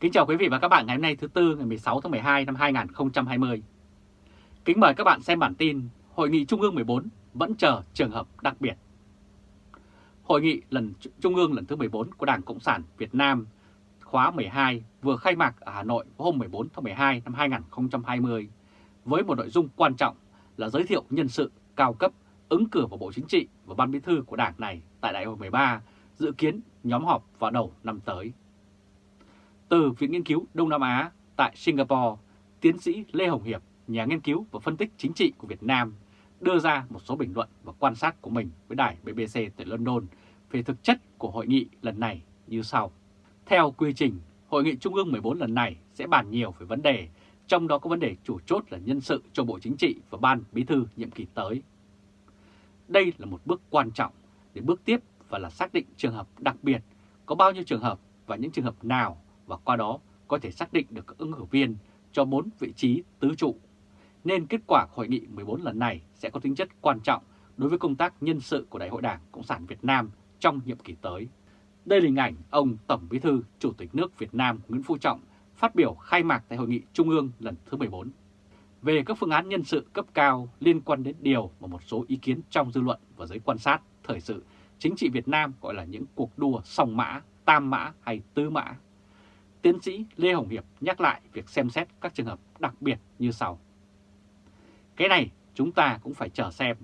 Kính chào quý vị và các bạn ngày hôm nay thứ Tư, ngày 16 tháng 12 năm 2020. Kính mời các bạn xem bản tin Hội nghị Trung ương 14 vẫn chờ trường hợp đặc biệt. Hội nghị lần Trung ương lần thứ 14 của Đảng Cộng sản Việt Nam khóa 12 vừa khai mạc ở Hà Nội hôm 14 tháng 12 năm 2020 với một nội dung quan trọng là giới thiệu nhân sự cao cấp, ứng cử vào Bộ Chính trị và Ban Bí thư của Đảng này tại Đại hội 13 dự kiến nhóm họp vào đầu năm tới. Từ Viện Nghiên cứu Đông Nam Á tại Singapore, tiến sĩ Lê Hồng Hiệp, nhà nghiên cứu và phân tích chính trị của Việt Nam, đưa ra một số bình luận và quan sát của mình với đài BBC tại London về thực chất của hội nghị lần này như sau. Theo quy trình, Hội nghị Trung ương 14 lần này sẽ bàn nhiều về vấn đề, trong đó có vấn đề chủ chốt là nhân sự cho Bộ Chính trị và Ban Bí thư nhiệm kỳ tới. Đây là một bước quan trọng để bước tiếp và là xác định trường hợp đặc biệt, có bao nhiêu trường hợp và những trường hợp nào và qua đó có thể xác định được các ứng cử viên cho 4 vị trí tứ trụ. Nên kết quả hội nghị 14 lần này sẽ có tính chất quan trọng đối với công tác nhân sự của Đại hội Đảng Cộng sản Việt Nam trong nhiệm kỳ tới. Đây là hình ảnh ông Tổng Bí thư Chủ tịch nước Việt Nam Nguyễn Phú Trọng phát biểu khai mạc tại Hội nghị Trung ương lần thứ 14. Về các phương án nhân sự cấp cao liên quan đến điều mà một số ý kiến trong dư luận và giới quan sát thời sự chính trị Việt Nam gọi là những cuộc đua song mã, tam mã hay tứ mã Tiến sĩ Lê Hồng Hiệp nhắc lại việc xem xét các trường hợp đặc biệt như sau. Cái này chúng ta cũng phải chờ xem,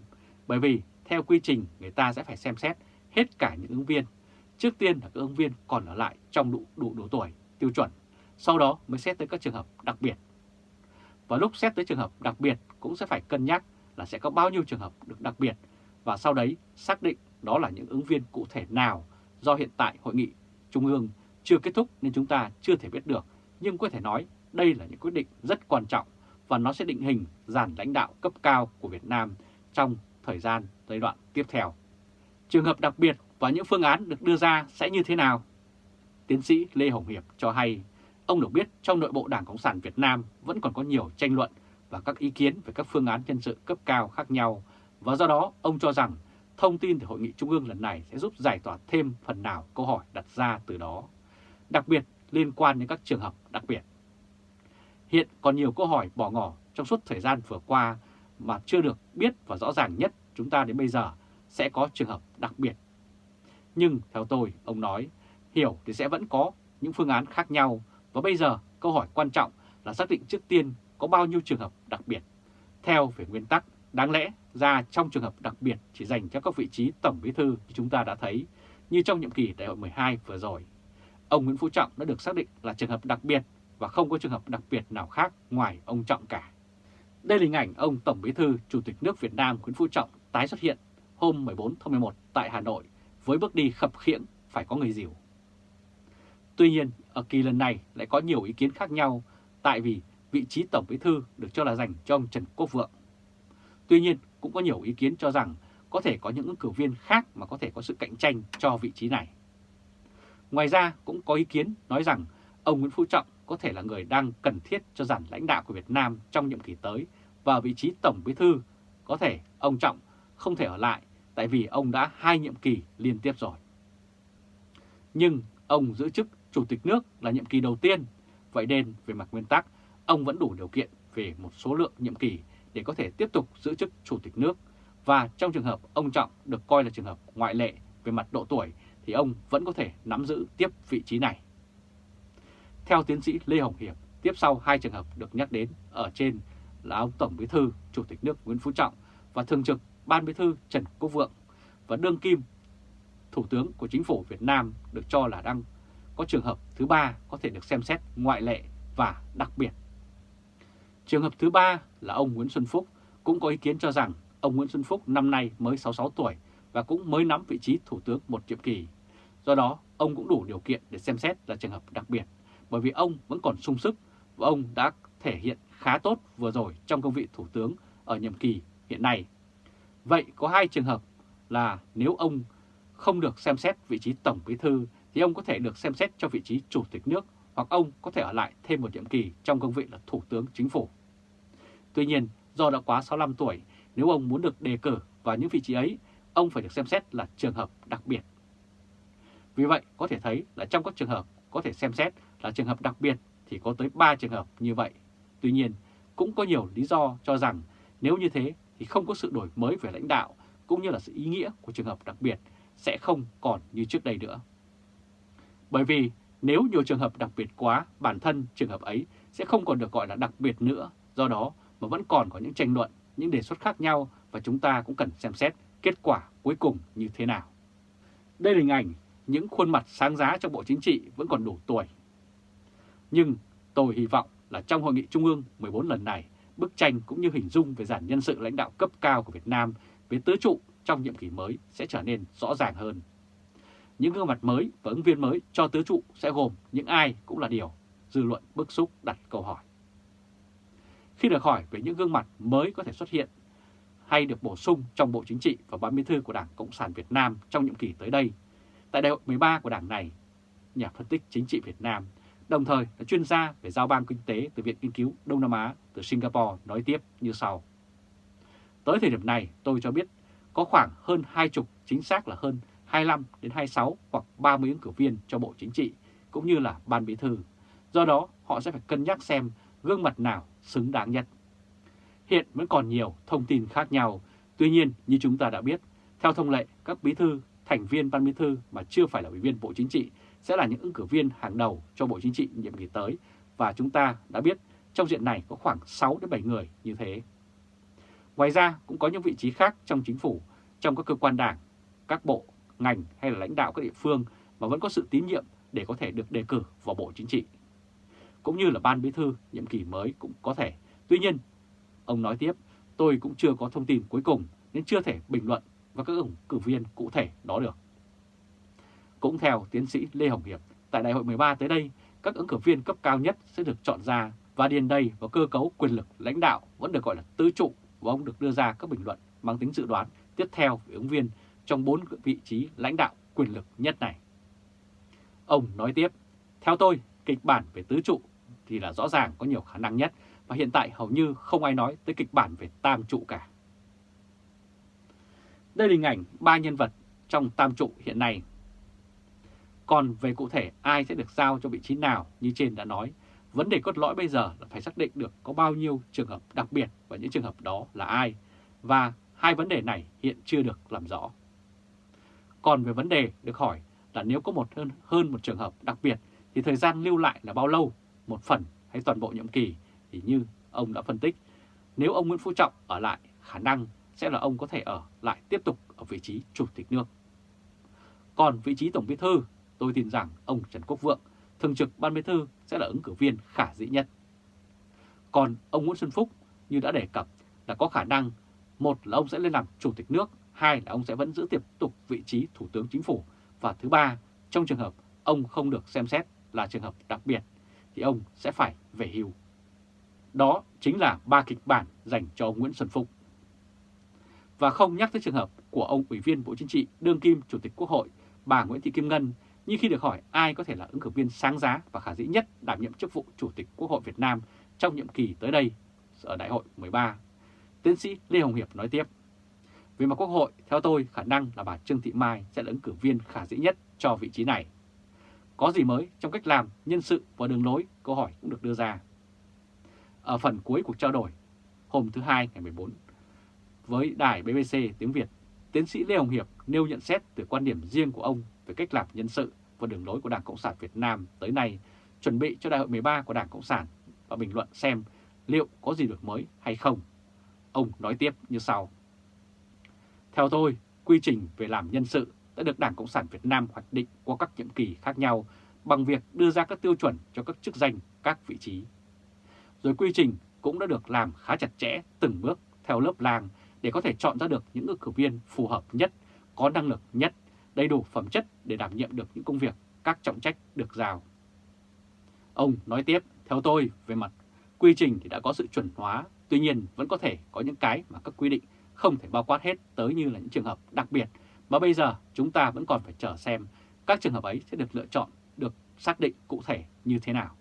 bởi vì theo quy trình người ta sẽ phải xem xét hết cả những ứng viên. Trước tiên là các ứng viên còn ở lại trong đủ, đủ độ tuổi tiêu chuẩn, sau đó mới xét tới các trường hợp đặc biệt. Và lúc xét tới trường hợp đặc biệt cũng sẽ phải cân nhắc là sẽ có bao nhiêu trường hợp được đặc biệt và sau đấy xác định đó là những ứng viên cụ thể nào do hiện tại Hội nghị Trung ương chưa kết thúc nên chúng ta chưa thể biết được, nhưng có thể nói đây là những quyết định rất quan trọng và nó sẽ định hình dàn lãnh đạo cấp cao của Việt Nam trong thời gian giai đoạn tiếp theo. Trường hợp đặc biệt và những phương án được đưa ra sẽ như thế nào? Tiến sĩ Lê Hồng Hiệp cho hay, ông được biết trong nội bộ Đảng Cộng sản Việt Nam vẫn còn có nhiều tranh luận và các ý kiến về các phương án nhân sự cấp cao khác nhau và do đó ông cho rằng thông tin từ Hội nghị Trung ương lần này sẽ giúp giải tỏa thêm phần nào câu hỏi đặt ra từ đó đặc biệt liên quan đến các trường hợp đặc biệt. Hiện còn nhiều câu hỏi bỏ ngỏ trong suốt thời gian vừa qua mà chưa được biết và rõ ràng nhất chúng ta đến bây giờ sẽ có trường hợp đặc biệt. Nhưng theo tôi, ông nói, hiểu thì sẽ vẫn có những phương án khác nhau và bây giờ câu hỏi quan trọng là xác định trước tiên có bao nhiêu trường hợp đặc biệt. Theo về nguyên tắc, đáng lẽ ra trong trường hợp đặc biệt chỉ dành cho các vị trí tổng bí thư như chúng ta đã thấy, như trong nhiệm kỳ đại hội 12 vừa rồi ông Nguyễn Phú Trọng đã được xác định là trường hợp đặc biệt và không có trường hợp đặc biệt nào khác ngoài ông Trọng cả. Đây là hình ảnh ông Tổng Bí thư Chủ tịch nước Việt Nam Nguyễn Phú Trọng tái xuất hiện hôm 14 tháng 11 tại Hà Nội với bước đi khập khiễng phải có người dìu. Tuy nhiên, ở kỳ lần này lại có nhiều ý kiến khác nhau tại vì vị trí Tổng Bí thư được cho là dành cho ông Trần Quốc Vượng. Tuy nhiên, cũng có nhiều ý kiến cho rằng có thể có những ứng cử viên khác mà có thể có sự cạnh tranh cho vị trí này. Ngoài ra cũng có ý kiến nói rằng ông Nguyễn Phú Trọng có thể là người đang cần thiết cho dàn lãnh đạo của Việt Nam trong nhiệm kỳ tới và vị trí Tổng Bí Thư. Có thể ông Trọng không thể ở lại tại vì ông đã hai nhiệm kỳ liên tiếp rồi. Nhưng ông giữ chức Chủ tịch nước là nhiệm kỳ đầu tiên, vậy nên về mặt nguyên tắc, ông vẫn đủ điều kiện về một số lượng nhiệm kỳ để có thể tiếp tục giữ chức Chủ tịch nước. Và trong trường hợp ông Trọng được coi là trường hợp ngoại lệ về mặt độ tuổi thì ông vẫn có thể nắm giữ tiếp vị trí này. Theo tiến sĩ Lê Hồng Hiệp, tiếp sau hai trường hợp được nhắc đến ở trên là ông Tổng Bí thư Chủ tịch nước Nguyễn Phú Trọng và Thường trực Ban Bí thư Trần Quốc Vượng và đương kim Thủ tướng của Chính phủ Việt Nam được cho là đang có trường hợp thứ ba có thể được xem xét ngoại lệ và đặc biệt. Trường hợp thứ ba là ông Nguyễn Xuân Phúc cũng có ý kiến cho rằng ông Nguyễn Xuân Phúc năm nay mới 66 tuổi và cũng mới nắm vị trí Thủ tướng một nhiệm kỳ Do đó, ông cũng đủ điều kiện để xem xét là trường hợp đặc biệt, bởi vì ông vẫn còn sung sức và ông đã thể hiện khá tốt vừa rồi trong công vị Thủ tướng ở nhiệm kỳ hiện nay. Vậy có hai trường hợp là nếu ông không được xem xét vị trí Tổng Bí Thư thì ông có thể được xem xét cho vị trí Chủ tịch nước hoặc ông có thể ở lại thêm một nhiệm kỳ trong công vị là Thủ tướng Chính phủ. Tuy nhiên, do đã quá 65 tuổi, nếu ông muốn được đề cử vào những vị trí ấy, ông phải được xem xét là trường hợp đặc biệt vì vậy có thể thấy là trong các trường hợp có thể xem xét là trường hợp đặc biệt thì có tới 3 trường hợp như vậy. Tuy nhiên, cũng có nhiều lý do cho rằng nếu như thế thì không có sự đổi mới về lãnh đạo cũng như là sự ý nghĩa của trường hợp đặc biệt sẽ không còn như trước đây nữa. Bởi vì nếu nhiều trường hợp đặc biệt quá, bản thân trường hợp ấy sẽ không còn được gọi là đặc biệt nữa, do đó mà vẫn còn có những tranh luận, những đề xuất khác nhau và chúng ta cũng cần xem xét kết quả cuối cùng như thế nào. Đây là hình ảnh những khuôn mặt sáng giá trong Bộ Chính trị vẫn còn đủ tuổi. Nhưng tôi hy vọng là trong Hội nghị Trung ương 14 lần này, bức tranh cũng như hình dung về giản nhân sự lãnh đạo cấp cao của Việt Nam với tứ trụ trong nhiệm kỳ mới sẽ trở nên rõ ràng hơn. Những gương mặt mới và ứng viên mới cho tứ trụ sẽ gồm những ai cũng là điều dư luận bức xúc đặt câu hỏi. Khi được hỏi về những gương mặt mới có thể xuất hiện hay được bổ sung trong Bộ Chính trị và Ban Bí thư của Đảng Cộng sản Việt Nam trong nhiệm kỳ tới đây, tại đại hội 13 của Đảng này, nhà phân tích chính trị Việt Nam, đồng thời là chuyên gia về giao ban kinh tế từ Viện Nghiên cứu Đông Nam Á từ Singapore nói tiếp như sau. Tới thời điểm này, tôi cho biết có khoảng hơn hai chục, chính xác là hơn 25 đến 26 hoặc 30 ứng cử viên cho Bộ Chính trị cũng như là Ban Bí thư. Do đó, họ sẽ phải cân nhắc xem gương mặt nào xứng đáng nhất. Hiện vẫn còn nhiều thông tin khác nhau, tuy nhiên như chúng ta đã biết, theo thông lệ, các bí thư, thành viên Ban Bí thư mà chưa phải là ủy viên Bộ Chính trị sẽ là những ứng cử viên hàng đầu cho Bộ Chính trị nhiệm kỳ tới và chúng ta đã biết trong diện này có khoảng 6 đến 7 người như thế. Ngoài ra cũng có những vị trí khác trong chính phủ, trong các cơ quan đảng, các bộ, ngành hay là lãnh đạo các địa phương mà vẫn có sự tín nhiệm để có thể được đề cử vào Bộ Chính trị. Cũng như là Ban Bí thư nhiệm kỳ mới cũng có thể. Tuy nhiên, ông nói tiếp, tôi cũng chưa có thông tin cuối cùng nên chưa thể bình luận và các ứng cử viên cụ thể đó được. Cũng theo tiến sĩ Lê Hồng Hiệp, tại đại hội 13 tới đây, các ứng cử viên cấp cao nhất sẽ được chọn ra và điền đầy vào cơ cấu quyền lực lãnh đạo vẫn được gọi là tứ trụ và ông được đưa ra các bình luận mang tính dự đoán tiếp theo về ứng viên trong bốn vị trí lãnh đạo quyền lực nhất này. Ông nói tiếp, theo tôi, kịch bản về tứ trụ thì là rõ ràng có nhiều khả năng nhất và hiện tại hầu như không ai nói tới kịch bản về tam trụ cả. Đây là hình ảnh ba nhân vật trong tam trụ hiện nay. Còn về cụ thể ai sẽ được giao cho vị trí nào như trên đã nói, vấn đề cốt lõi bây giờ là phải xác định được có bao nhiêu trường hợp đặc biệt và những trường hợp đó là ai. Và hai vấn đề này hiện chưa được làm rõ. Còn về vấn đề được hỏi là nếu có một hơn, hơn một trường hợp đặc biệt thì thời gian lưu lại là bao lâu, một phần hay toàn bộ nhiệm kỳ thì như ông đã phân tích, nếu ông Nguyễn Phú Trọng ở lại khả năng sẽ là ông có thể ở lại tiếp tục ở vị trí chủ tịch nước. Còn vị trí tổng bí thư, tôi tin rằng ông Trần Quốc Vượng, thường trực ban bí thư sẽ là ứng cử viên khả dĩ nhất. Còn ông Nguyễn Xuân Phúc như đã đề cập là có khả năng một là ông sẽ lên làm chủ tịch nước, hai là ông sẽ vẫn giữ tiếp tục vị trí thủ tướng chính phủ và thứ ba, trong trường hợp ông không được xem xét là trường hợp đặc biệt thì ông sẽ phải về hưu. Đó chính là ba kịch bản dành cho ông Nguyễn Xuân Phúc. Và không nhắc tới trường hợp của ông Ủy viên Bộ Chính trị đương kim Chủ tịch Quốc hội bà Nguyễn Thị Kim Ngân như khi được hỏi ai có thể là ứng cử viên sáng giá và khả dĩ nhất đảm nhiệm chức vụ Chủ tịch Quốc hội Việt Nam trong nhiệm kỳ tới đây ở Đại hội 13. Tiến sĩ Lê Hồng Hiệp nói tiếp, về mặt Quốc hội, theo tôi khả năng là bà Trương Thị Mai sẽ là ứng cử viên khả dĩ nhất cho vị trí này. Có gì mới trong cách làm, nhân sự và đường lối, câu hỏi cũng được đưa ra. Ở phần cuối cuộc trao đổi, hôm thứ Hai ngày 14, với đài BBC tiếng Việt, tiến sĩ Lê Hồng Hiệp nêu nhận xét từ quan điểm riêng của ông về cách làm nhân sự và đường lối của Đảng Cộng sản Việt Nam tới nay, chuẩn bị cho đại hội 13 của Đảng Cộng sản và bình luận xem liệu có gì được mới hay không. Ông nói tiếp như sau. Theo tôi, quy trình về làm nhân sự đã được Đảng Cộng sản Việt Nam hoạch định qua các nhiệm kỳ khác nhau bằng việc đưa ra các tiêu chuẩn cho các chức danh, các vị trí. Rồi quy trình cũng đã được làm khá chặt chẽ từng bước theo lớp làng để có thể chọn ra được những ứng cử viên phù hợp nhất, có năng lực nhất, đầy đủ phẩm chất để đảm nhiệm được những công việc, các trọng trách được giao. Ông nói tiếp, theo tôi, về mặt quy trình thì đã có sự chuẩn hóa, tuy nhiên vẫn có thể có những cái mà các quy định không thể bao quát hết tới như là những trường hợp đặc biệt mà bây giờ chúng ta vẫn còn phải chờ xem các trường hợp ấy sẽ được lựa chọn, được xác định cụ thể như thế nào.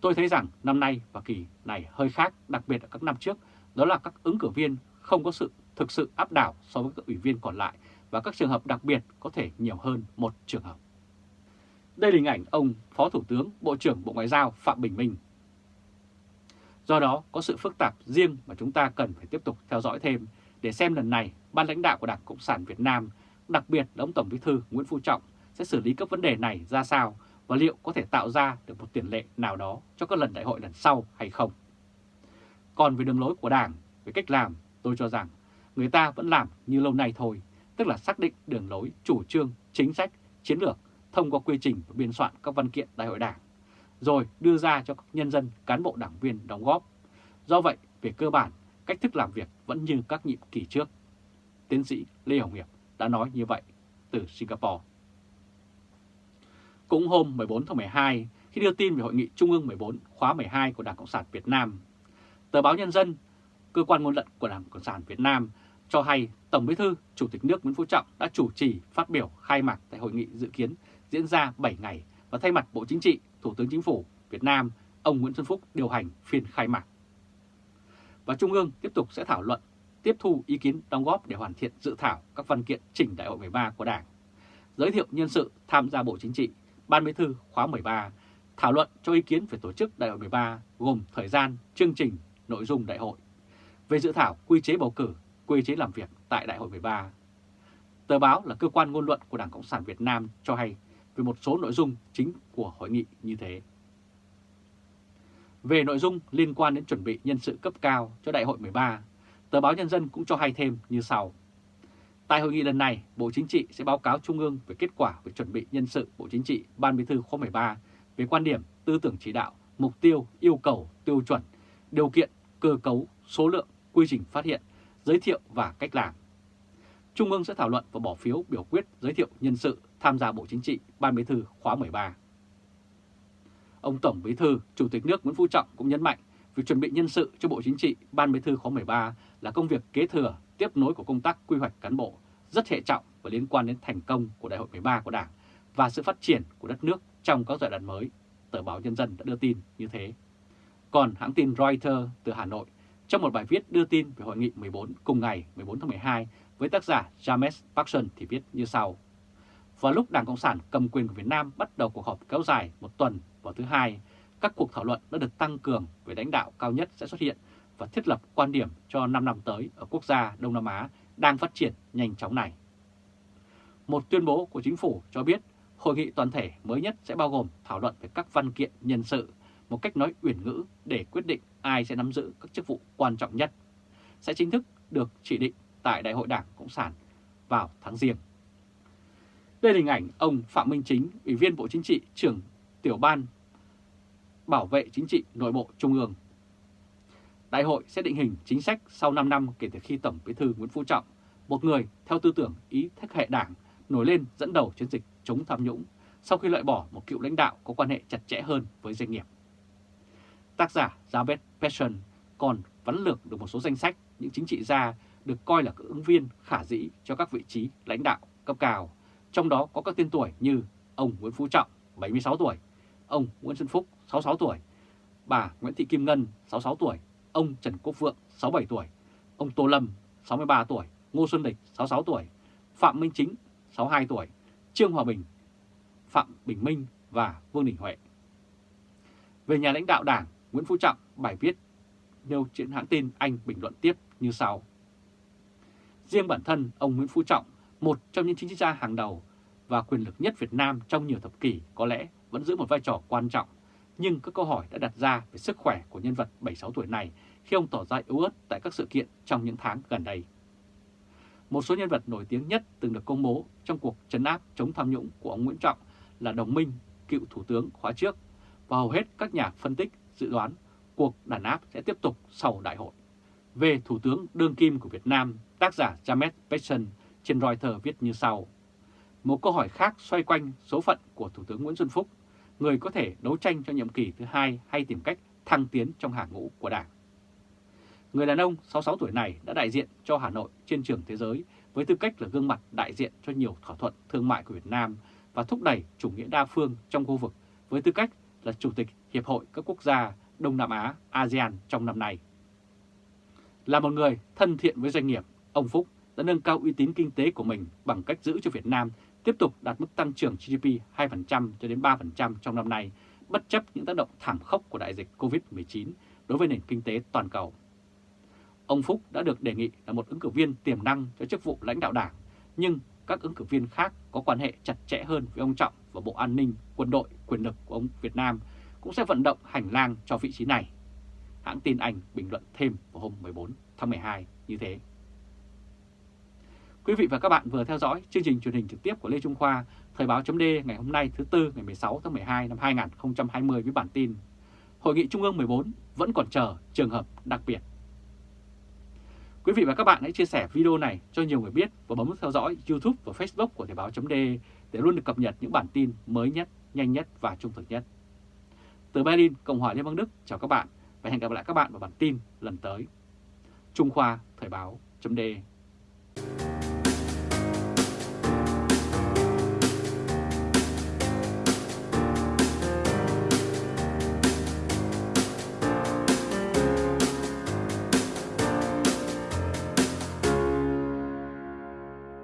Tôi thấy rằng năm nay và kỳ này hơi khác, đặc biệt ở các năm trước, đó là các ứng cử viên không có sự thực sự áp đảo so với các ủy viên còn lại và các trường hợp đặc biệt có thể nhiều hơn một trường hợp. Đây là hình ảnh ông Phó Thủ tướng Bộ trưởng Bộ Ngoại giao Phạm Bình Minh. Do đó có sự phức tạp riêng mà chúng ta cần phải tiếp tục theo dõi thêm để xem lần này ban lãnh đạo của Đảng Cộng sản Việt Nam, đặc biệt là ông Tổng Bí thư Nguyễn Phú Trọng sẽ xử lý các vấn đề này ra sao và liệu có thể tạo ra được một tiền lệ nào đó cho các lần đại hội lần sau hay không. Còn về đường lối của Đảng, về cách làm, tôi cho rằng người ta vẫn làm như lâu nay thôi, tức là xác định đường lối, chủ trương, chính sách, chiến lược thông qua quy trình và biên soạn các văn kiện đại hội đảng, rồi đưa ra cho các nhân dân, cán bộ đảng viên đóng góp. Do vậy, về cơ bản, cách thức làm việc vẫn như các nhiệm kỳ trước. Tiến sĩ Lê Hồng Hiệp đã nói như vậy từ Singapore. Cũng hôm 14 tháng 12, khi đưa tin về Hội nghị Trung ương 14 khóa 12 của Đảng Cộng sản Việt Nam, tờ báo Nhân dân, cơ quan ngôn luận của Đảng Cộng sản Việt Nam cho hay Tổng Bí thư Chủ tịch nước Nguyễn Phú Trọng đã chủ trì phát biểu khai mạc tại hội nghị dự kiến diễn ra 7 ngày và thay mặt Bộ Chính trị, Thủ tướng Chính phủ Việt Nam, ông Nguyễn Xuân Phúc điều hành phiên khai mạc. Và Trung ương tiếp tục sẽ thảo luận, tiếp thu ý kiến đóng góp để hoàn thiện dự thảo các văn kiện chỉnh Đại hội 13 của Đảng, giới thiệu nhân sự tham gia Bộ Chính trị, Ban Bí thư khóa 13, thảo luận cho ý kiến về tổ chức Đại hội 13 gồm thời gian, chương trình, nội dung đại hội, về dự thảo quy chế bầu cử, quy chế làm việc tại Đại hội 13. Tờ báo là cơ quan ngôn luận của Đảng Cộng sản Việt Nam cho hay về một số nội dung chính của hội nghị như thế. Về nội dung liên quan đến chuẩn bị nhân sự cấp cao cho Đại hội 13, tờ báo Nhân dân cũng cho hay thêm như sau. Tại hội nghị lần này, Bộ Chính trị sẽ báo cáo Trung ương về kết quả về chuẩn bị nhân sự Bộ Chính trị Ban Bí thư khóa 13 về quan điểm, tư tưởng chỉ đạo, mục tiêu, yêu cầu, tiêu chuẩn, điều kiện, cơ cấu, số lượng, quy trình phát hiện, giới thiệu và cách làm. Trung ương sẽ thảo luận và bỏ phiếu biểu quyết giới thiệu nhân sự tham gia Bộ Chính trị Ban Bí thư khóa 13. Ông Tổng Bí thư, Chủ tịch nước Nguyễn Phú Trọng cũng nhấn mạnh việc chuẩn bị nhân sự cho Bộ Chính trị Ban Bí thư khóa 13 là công việc kế thừa, tiếp nối của công tác quy hoạch cán bộ rất hệ trọng và liên quan đến thành công của Đại hội 13 của Đảng và sự phát triển của đất nước trong các giai đoạn mới, tờ báo Nhân dân đã đưa tin như thế. Còn hãng tin Reuters từ Hà Nội trong một bài viết đưa tin về hội nghị 14 cùng ngày 14 tháng 12 với tác giả James Paxson thì viết như sau. Vào lúc Đảng Cộng sản cầm quyền của Việt Nam bắt đầu cuộc họp kéo dài một tuần vào thứ hai, các cuộc thảo luận đã được tăng cường về lãnh đạo cao nhất sẽ xuất hiện và thiết lập quan điểm cho 5 năm tới ở quốc gia Đông Nam Á đang phát triển nhanh chóng này. Một tuyên bố của chính phủ cho biết hội nghị toàn thể mới nhất sẽ bao gồm thảo luận về các văn kiện nhân sự, một cách nói uyển ngữ để quyết định ai sẽ nắm giữ các chức vụ quan trọng nhất, sẽ chính thức được chỉ định tại Đại hội Đảng Cộng sản vào tháng riêng. Đây là hình ảnh ông Phạm Minh Chính, Ủy viên Bộ Chính trị, trưởng tiểu ban bảo vệ chính trị nội bộ Trung ương. Đại hội sẽ định hình chính sách sau 5 năm kể từ khi Tổng Bí thư Nguyễn Phú Trọng, một người theo tư tưởng ý thức hệ đảng, nổi lên dẫn đầu chiến dịch chống tham nhũng sau khi loại bỏ một cựu lãnh đạo có quan hệ chặt chẽ hơn với doanh nghiệp. Tác giả Javed Passion còn vấn lược được một số danh sách những chính trị gia được coi là các ứng viên khả dĩ cho các vị trí lãnh đạo cấp cao, trong đó có các tên tuổi như ông Nguyễn Phú Trọng, 76 tuổi, ông Nguyễn Xuân Phúc, 66 tuổi, bà Nguyễn Thị Kim Ngân, 66 tuổi, ông Trần Quốc Vượng, 67 tuổi, ông Tô Lâm, 63 tuổi, Ngô Xuân Địch 66 tuổi, Phạm Minh Chính, 62 tuổi, Trương Hòa Bình, Phạm Bình Minh và Vương Đình Huệ. Về nhà lãnh đạo đảng, Nguyễn Phú Trọng, bài viết nêu trên hãng tin Anh bình luận tiếp như sau. Riêng bản thân ông Nguyễn Phú Trọng, một trong những chính trị gia hàng đầu và quyền lực nhất Việt Nam trong nhiều thập kỷ có lẽ vẫn giữ một vai trò quan trọng, nhưng các câu hỏi đã đặt ra về sức khỏe của nhân vật 76 tuổi này khi ông tỏ ra yếu ớt tại các sự kiện trong những tháng gần đây. Một số nhân vật nổi tiếng nhất từng được công bố trong cuộc trấn áp chống tham nhũng của ông Nguyễn Trọng là Đồng Minh, cựu Thủ tướng khóa trước, và hầu hết các nhà phân tích dự đoán cuộc đàn áp sẽ tiếp tục sau đại hội. Về Thủ tướng đương kim của Việt Nam, tác giả James Patson trên Reuters viết như sau. Một câu hỏi khác xoay quanh số phận của Thủ tướng Nguyễn Xuân Phúc, người có thể đấu tranh cho nhiệm kỳ thứ hai hay tìm cách thăng tiến trong hàng ngũ của Đảng. Người đàn ông 66 tuổi này đã đại diện cho Hà Nội trên trường thế giới với tư cách là gương mặt đại diện cho nhiều thỏa thuận thương mại của Việt Nam và thúc đẩy chủ nghĩa đa phương trong khu vực với tư cách là Chủ tịch Hiệp hội các quốc gia Đông Nam Á ASEAN trong năm nay. Là một người thân thiện với doanh nghiệp, ông Phúc đã nâng cao uy tín kinh tế của mình bằng cách giữ cho Việt Nam tiếp tục đạt mức tăng trưởng GDP 2% cho đến 3% trong năm nay, bất chấp những tác động thảm khốc của đại dịch COVID-19 đối với nền kinh tế toàn cầu. Ông Phúc đã được đề nghị là một ứng cử viên tiềm năng cho chức vụ lãnh đạo đảng, nhưng các ứng cử viên khác có quan hệ chặt chẽ hơn với ông Trọng và Bộ An ninh, quân đội, quyền lực của ông Việt Nam cũng sẽ vận động hành lang cho vị trí này. Hãng tin Anh bình luận thêm vào hôm 14 tháng 12 như thế. Quý vị và các bạn vừa theo dõi chương trình truyền hình trực tiếp của Lê Trung Khoa, Thời báo chấm ngày hôm nay thứ Tư ngày 16 tháng 12 năm 2020 với bản tin Hội nghị Trung ương 14 vẫn còn chờ trường hợp đặc biệt. Quý vị và các bạn hãy chia sẻ video này cho nhiều người biết và bấm theo dõi YouTube và Facebook của Thời báo chấm để luôn được cập nhật những bản tin mới nhất, nhanh nhất và trung thực nhất. Từ Berlin, Cộng hòa Liên bang Đức, chào các bạn và hẹn gặp lại các bạn vào bản tin lần tới. Trung Khoa Thời báo chấm